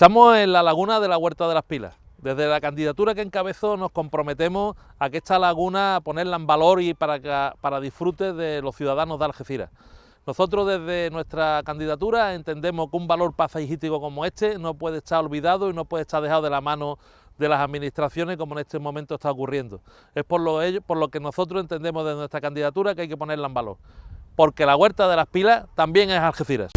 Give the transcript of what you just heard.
Estamos en la laguna de la Huerta de las Pilas. Desde la candidatura que encabezó nos comprometemos a que esta laguna ponerla en valor y para, para disfrute de los ciudadanos de Algeciras. Nosotros desde nuestra candidatura entendemos que un valor paisajístico como este no puede estar olvidado y no puede estar dejado de la mano de las administraciones como en este momento está ocurriendo. Es por lo, por lo que nosotros entendemos desde nuestra candidatura que hay que ponerla en valor, porque la Huerta de las Pilas también es Algeciras.